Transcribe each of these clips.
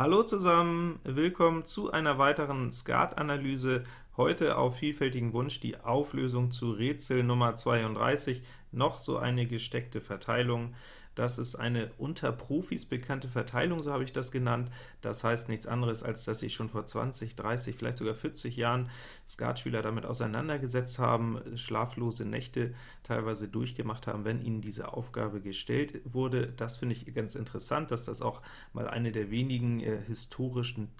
Hallo zusammen, willkommen zu einer weiteren Skat-Analyse. Heute auf vielfältigen Wunsch die Auflösung zu Rätsel Nummer 32, noch so eine gesteckte Verteilung. Das ist eine unter Profis bekannte Verteilung, so habe ich das genannt. Das heißt nichts anderes, als dass sich schon vor 20, 30, vielleicht sogar 40 Jahren Skatspieler damit auseinandergesetzt haben, schlaflose Nächte teilweise durchgemacht haben, wenn ihnen diese Aufgabe gestellt wurde. Das finde ich ganz interessant, dass das auch mal eine der wenigen äh, historischen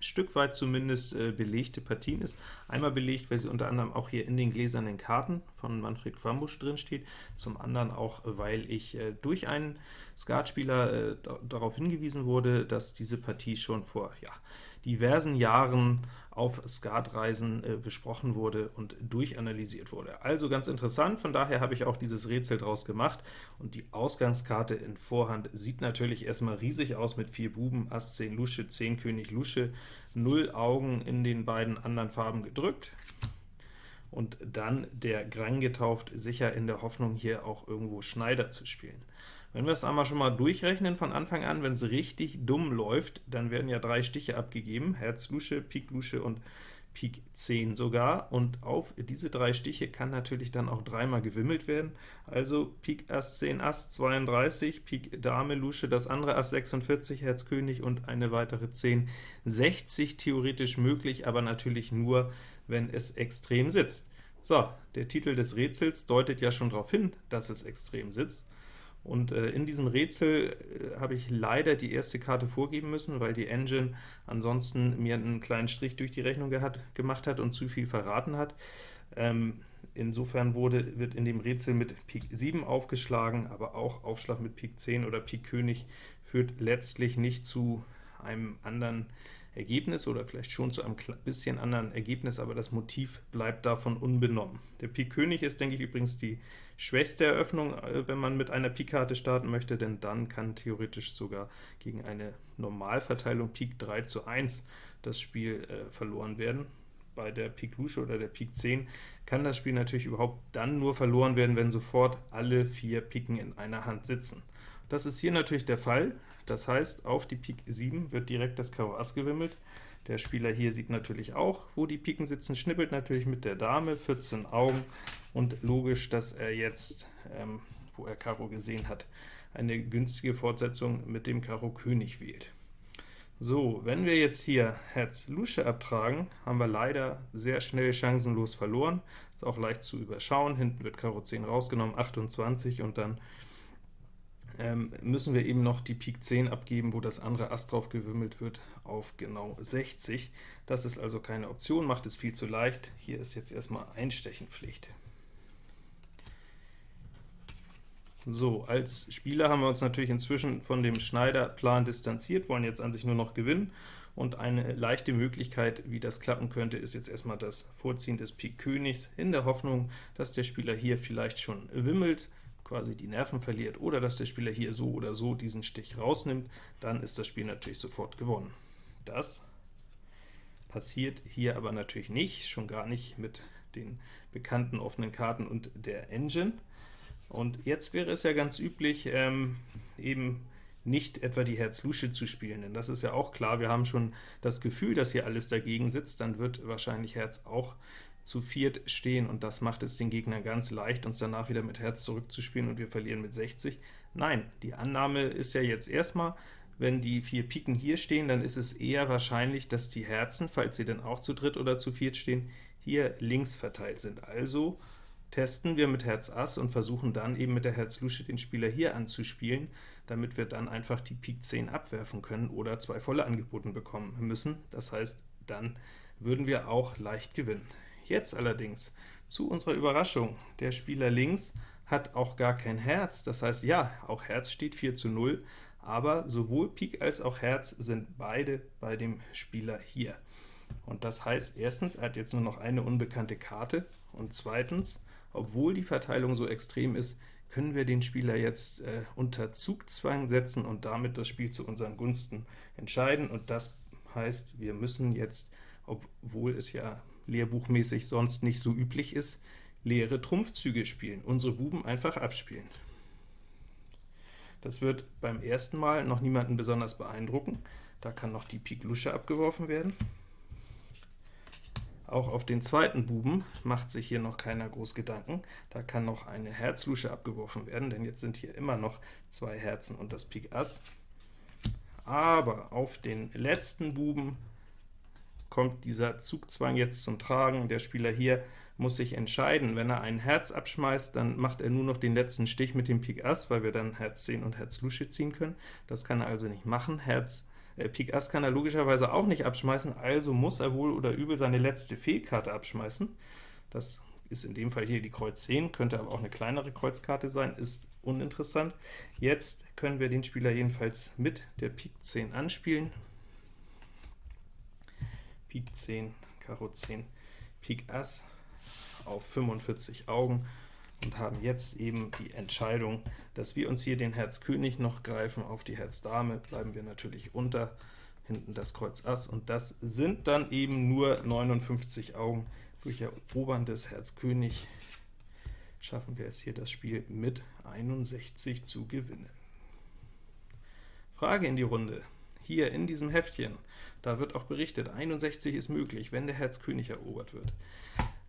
Stück weit zumindest äh, belegte Partien ist. Einmal belegt, weil sie unter anderem auch hier in den gläsernen Karten von Manfred Quambusch drin steht, zum anderen auch, weil ich äh, durch einen Skatspieler äh, darauf hingewiesen wurde, dass diese Partie schon vor ja, diversen Jahren auf Skatreisen äh, besprochen wurde und durchanalysiert wurde. Also ganz interessant, von daher habe ich auch dieses Rätsel draus gemacht, und die Ausgangskarte in Vorhand sieht natürlich erstmal riesig aus mit vier Buben, Ass 10 Lusche, 10 König Lusche, 0 Augen in den beiden anderen Farben gedrückt, und dann der Grang getauft, sicher in der Hoffnung, hier auch irgendwo Schneider zu spielen. Wenn wir es einmal schon mal durchrechnen von Anfang an, wenn es richtig dumm läuft, dann werden ja drei Stiche abgegeben, Herz Lusche, Pik Lusche und Pik 10 sogar, und auf diese drei Stiche kann natürlich dann auch dreimal gewimmelt werden, also Pik Ass 10 Ass 32, Pik Dame Lusche, das andere Ass 46, Herz König und eine weitere 10, 60 theoretisch möglich, aber natürlich nur, wenn es extrem sitzt. So, der Titel des Rätsels deutet ja schon darauf hin, dass es extrem sitzt. Und äh, in diesem Rätsel äh, habe ich leider die erste Karte vorgeben müssen, weil die Engine ansonsten mir einen kleinen Strich durch die Rechnung gemacht hat und zu viel verraten hat. Ähm, insofern wurde, wird in dem Rätsel mit Pik 7 aufgeschlagen, aber auch Aufschlag mit Pik 10 oder Pik König führt letztlich nicht zu einem anderen Ergebnis oder vielleicht schon zu einem bisschen anderen Ergebnis, aber das Motiv bleibt davon unbenommen. Der Pik König ist, denke ich, übrigens die schwächste Eröffnung, äh, wenn man mit einer Pik-Karte starten möchte, denn dann kann theoretisch sogar gegen eine Normalverteilung Pik 3 zu 1 das Spiel äh, verloren werden. Bei der Pik Lusche oder der Pik 10 kann das Spiel natürlich überhaupt dann nur verloren werden, wenn sofort alle vier Piken in einer Hand sitzen. Das ist hier natürlich der Fall, das heißt, auf die Pik 7 wird direkt das Karo Ass gewimmelt. Der Spieler hier sieht natürlich auch, wo die Piken sitzen, schnippelt natürlich mit der Dame, 14 Augen, und logisch, dass er jetzt, ähm, wo er Karo gesehen hat, eine günstige Fortsetzung mit dem Karo König wählt. So, wenn wir jetzt hier Herz Lusche abtragen, haben wir leider sehr schnell chancenlos verloren. Ist auch leicht zu überschauen, hinten wird Karo 10 rausgenommen, 28, und dann ähm, müssen wir eben noch die Pik 10 abgeben, wo das andere Ass drauf gewimmelt wird, auf genau 60. Das ist also keine Option, macht es viel zu leicht. Hier ist jetzt erstmal Einstechenpflicht. So, als Spieler haben wir uns natürlich inzwischen von dem Schneiderplan distanziert, wollen jetzt an sich nur noch gewinnen, und eine leichte Möglichkeit, wie das klappen könnte, ist jetzt erstmal das Vorziehen des Pik Königs, in der Hoffnung, dass der Spieler hier vielleicht schon wimmelt, quasi die Nerven verliert, oder dass der Spieler hier so oder so diesen Stich rausnimmt, dann ist das Spiel natürlich sofort gewonnen. Das passiert hier aber natürlich nicht, schon gar nicht mit den bekannten offenen Karten und der Engine. Und jetzt wäre es ja ganz üblich, ähm, eben nicht etwa die Herz-Lusche zu spielen, denn das ist ja auch klar, wir haben schon das Gefühl, dass hier alles dagegen sitzt, dann wird wahrscheinlich Herz auch zu viert stehen, und das macht es den Gegnern ganz leicht, uns danach wieder mit Herz zurückzuspielen, und wir verlieren mit 60. Nein, die Annahme ist ja jetzt erstmal, wenn die vier Piken hier stehen, dann ist es eher wahrscheinlich, dass die Herzen, falls sie denn auch zu dritt oder zu viert stehen, hier links verteilt sind. Also testen wir mit Herz Ass und versuchen dann eben mit der Herz Lusche den Spieler hier anzuspielen, damit wir dann einfach die Pik 10 abwerfen können oder zwei volle angeboten bekommen müssen. Das heißt, dann würden wir auch leicht gewinnen. Jetzt allerdings, zu unserer Überraschung, der Spieler links hat auch gar kein Herz, das heißt, ja, auch Herz steht 4 zu 0, aber sowohl Pik als auch Herz sind beide bei dem Spieler hier. Und das heißt, erstens, er hat jetzt nur noch eine unbekannte Karte, und zweitens, obwohl die Verteilung so extrem ist, können wir den Spieler jetzt äh, unter Zugzwang setzen und damit das Spiel zu unseren Gunsten entscheiden, und das heißt, wir müssen jetzt, obwohl es ja lehrbuchmäßig sonst nicht so üblich ist, leere Trumpfzüge spielen, unsere Buben einfach abspielen. Das wird beim ersten Mal noch niemanden besonders beeindrucken, Da kann noch die Pik Lusche abgeworfen werden. Auch auf den zweiten Buben macht sich hier noch keiner groß Gedanken. Da kann noch eine Herzlusche abgeworfen werden, denn jetzt sind hier immer noch zwei Herzen und das Pik Ass. Aber auf den letzten Buben kommt dieser Zugzwang jetzt zum Tragen. Der Spieler hier muss sich entscheiden. Wenn er ein Herz abschmeißt, dann macht er nur noch den letzten Stich mit dem Pik Ass, weil wir dann Herz 10 und Herz Lusche ziehen können. Das kann er also nicht machen. Herz äh, Pik Ass kann er logischerweise auch nicht abschmeißen, also muss er wohl oder übel seine letzte Fehlkarte abschmeißen. Das ist in dem Fall hier die Kreuz 10, könnte aber auch eine kleinere Kreuzkarte sein, ist uninteressant. Jetzt können wir den Spieler jedenfalls mit der Pik 10 anspielen. Pik 10, Karo 10, Pik Ass auf 45 Augen und haben jetzt eben die Entscheidung, dass wir uns hier den Herz König noch greifen, auf die Herz Dame bleiben wir natürlich unter, hinten das Kreuz Ass, und das sind dann eben nur 59 Augen. Durch eroberndes Herz König schaffen wir es hier, das Spiel mit 61 zu gewinnen. Frage in die Runde. Hier in diesem Heftchen, da wird auch berichtet, 61 ist möglich, wenn der Herz König erobert wird.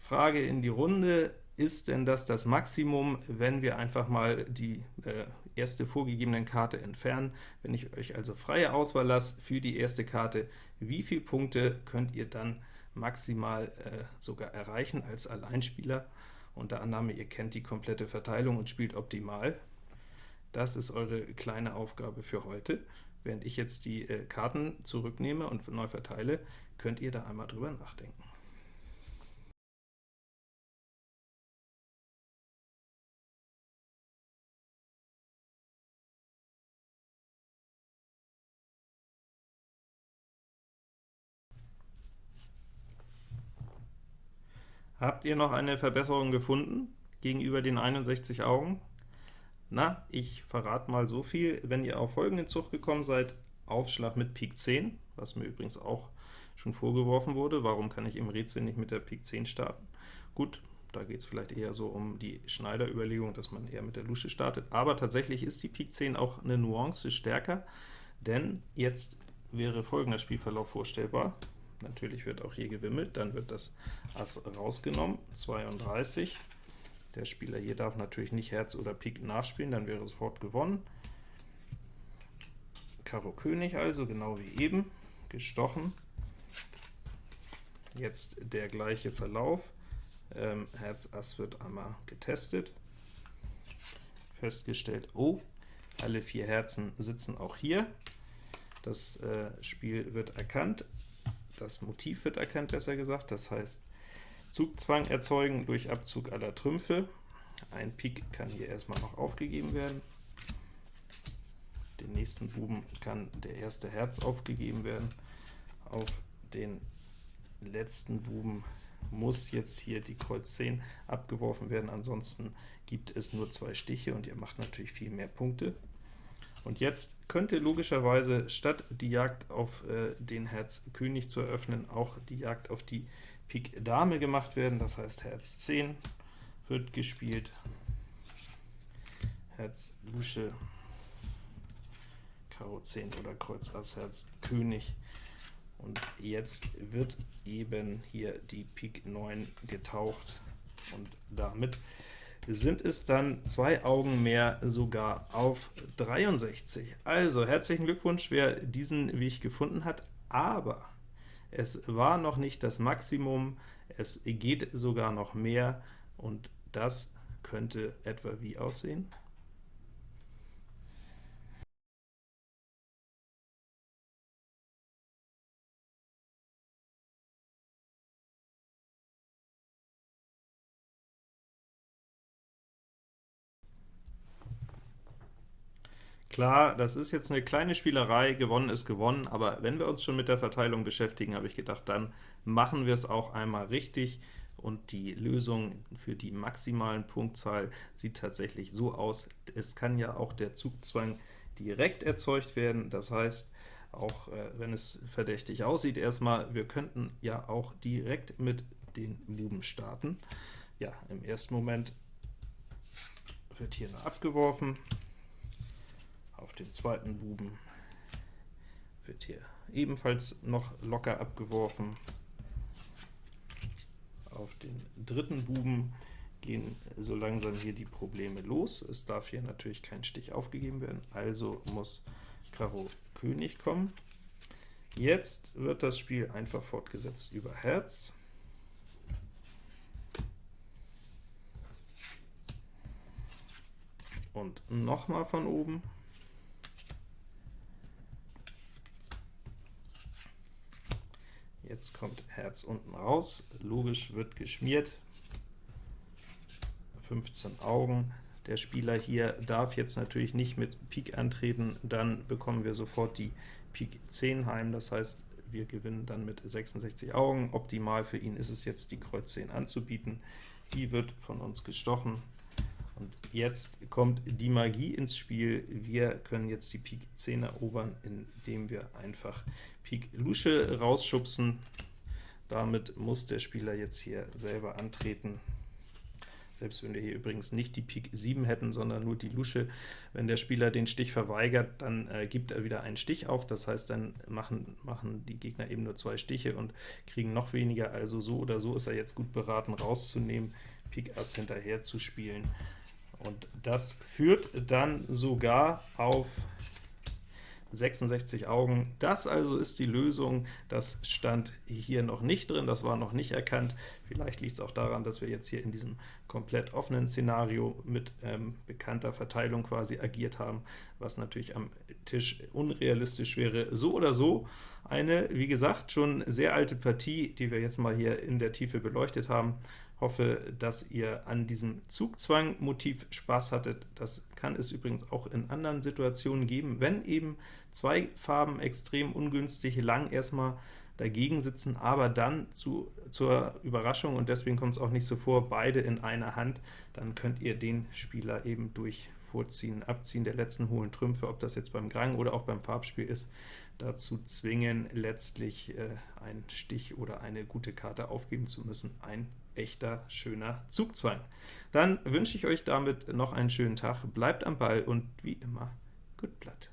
Frage in die Runde, ist denn das das Maximum, wenn wir einfach mal die äh, erste vorgegebene Karte entfernen? Wenn ich euch also freie Auswahl lasse für die erste Karte, wie viele Punkte könnt ihr dann maximal äh, sogar erreichen als Alleinspieler? Unter Annahme, ihr kennt die komplette Verteilung und spielt optimal. Das ist eure kleine Aufgabe für heute. Während ich jetzt die äh, Karten zurücknehme und neu verteile, könnt ihr da einmal drüber nachdenken. Habt ihr noch eine Verbesserung gefunden gegenüber den 61 Augen? Na, ich verrate mal so viel, wenn ihr auf folgenden Zug gekommen seid, Aufschlag mit Pik 10, was mir übrigens auch schon vorgeworfen wurde, warum kann ich im Rätsel nicht mit der Pik 10 starten? Gut, da geht es vielleicht eher so um die Schneiderüberlegung, dass man eher mit der Lusche startet, aber tatsächlich ist die Pik 10 auch eine Nuance stärker, denn jetzt wäre folgender Spielverlauf vorstellbar. Natürlich wird auch hier gewimmelt, dann wird das Ass rausgenommen, 32. Der Spieler hier darf natürlich nicht Herz oder Pik nachspielen, dann wäre sofort gewonnen. Karo König also, genau wie eben, gestochen. Jetzt der gleiche Verlauf. Ähm, Herz Ass wird einmal getestet. Festgestellt, oh, alle vier Herzen sitzen auch hier. Das äh, Spiel wird erkannt das Motiv wird erkannt, besser gesagt, das heißt Zugzwang erzeugen durch Abzug aller Trümpfe. Ein Pik kann hier erstmal noch aufgegeben werden. Den nächsten Buben kann der erste Herz aufgegeben werden. Auf den letzten Buben muss jetzt hier die Kreuz 10 abgeworfen werden, ansonsten gibt es nur zwei Stiche und ihr macht natürlich viel mehr Punkte. Und jetzt könnte logischerweise statt die Jagd auf äh, den Herz König zu eröffnen, auch die Jagd auf die Pik Dame gemacht werden, das heißt Herz 10 wird gespielt, Herz Lusche, Karo 10 oder Kreuz Ass Herz König. Und jetzt wird eben hier die Pik 9 getaucht, und damit sind es dann zwei Augen mehr sogar auf 63. Also herzlichen Glückwunsch, wer diesen Weg gefunden hat, aber es war noch nicht das Maximum, es geht sogar noch mehr, und das könnte etwa wie aussehen? Klar, das ist jetzt eine kleine Spielerei, gewonnen ist gewonnen, aber wenn wir uns schon mit der Verteilung beschäftigen, habe ich gedacht, dann machen wir es auch einmal richtig, und die Lösung für die maximalen Punktzahl sieht tatsächlich so aus. Es kann ja auch der Zugzwang direkt erzeugt werden, das heißt, auch äh, wenn es verdächtig aussieht erstmal, wir könnten ja auch direkt mit den Buben starten. Ja, im ersten Moment wird hier abgeworfen, auf den zweiten Buben wird hier ebenfalls noch locker abgeworfen. Auf den dritten Buben gehen so langsam hier die Probleme los. Es darf hier natürlich kein Stich aufgegeben werden, also muss Karo König kommen. Jetzt wird das Spiel einfach fortgesetzt über Herz. Und nochmal von oben. Jetzt kommt Herz unten raus, logisch wird geschmiert, 15 Augen. Der Spieler hier darf jetzt natürlich nicht mit Pik antreten, dann bekommen wir sofort die Pik 10 heim, das heißt, wir gewinnen dann mit 66 Augen. Optimal für ihn ist es jetzt, die Kreuz 10 anzubieten. Die wird von uns gestochen. Und jetzt kommt die Magie ins Spiel. Wir können jetzt die Pik 10 erobern, indem wir einfach Pik Lusche rausschubsen. Damit muss der Spieler jetzt hier selber antreten. Selbst wenn wir hier übrigens nicht die Pik 7 hätten, sondern nur die Lusche, wenn der Spieler den Stich verweigert, dann äh, gibt er wieder einen Stich auf, das heißt, dann machen, machen die Gegner eben nur zwei Stiche und kriegen noch weniger, also so oder so ist er jetzt gut beraten, rauszunehmen, Pik Ass hinterher zu spielen. Und das führt dann sogar auf 66 Augen. Das also ist die Lösung. Das stand hier noch nicht drin, das war noch nicht erkannt. Vielleicht liegt es auch daran, dass wir jetzt hier in diesem komplett offenen Szenario mit ähm, bekannter Verteilung quasi agiert haben, was natürlich am Tisch unrealistisch wäre. So oder so eine, wie gesagt, schon sehr alte Partie, die wir jetzt mal hier in der Tiefe beleuchtet haben hoffe, dass ihr an diesem Zugzwang-Motiv Spaß hattet. Das kann es übrigens auch in anderen Situationen geben, wenn eben zwei Farben extrem ungünstig lang erstmal dagegen sitzen, aber dann zu, zur Überraschung, und deswegen kommt es auch nicht so vor, beide in einer Hand, dann könnt ihr den Spieler eben durch Vorziehen, Abziehen der letzten hohlen Trümpfe, ob das jetzt beim Grang oder auch beim Farbspiel ist, dazu zwingen, letztlich äh, einen Stich oder eine gute Karte aufgeben zu müssen, ein echter, schöner Zugzwang. Dann wünsche ich euch damit noch einen schönen Tag, bleibt am Ball und wie immer, gut Blatt.